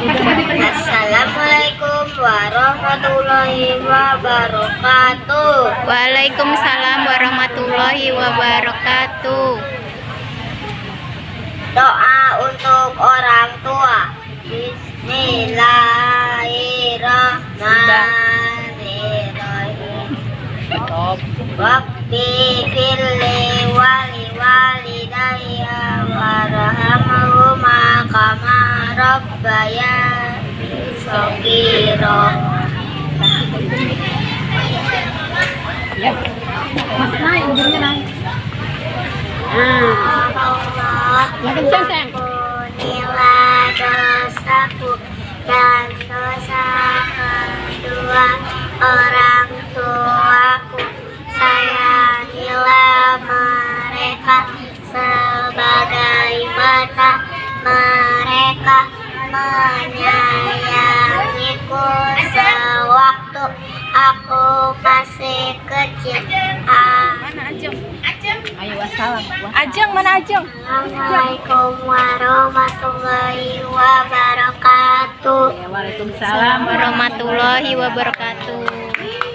Assalamualaikum warahmatullahi wabarakatuh. Waalaikumsalam warahmatullahi wabarakatuh. Doa untuk orang tua. Bismillahirrahmanirrahim. Rabbi filli wali-wali daya warahmatullahi wabarakatuh rabbayani shaghira. Allah Ampunilah dosaku dan dosa kedua orang tuaku. Sayangilah mereka sebagaimana mereka menyayangiku sewaktu aku masih kecil Amin. Ajeng mana Ajeng? Assalamualaikum warahmatullahi wabarakatuh. Waalaikumsalam warahmatullahi wabarakatuh.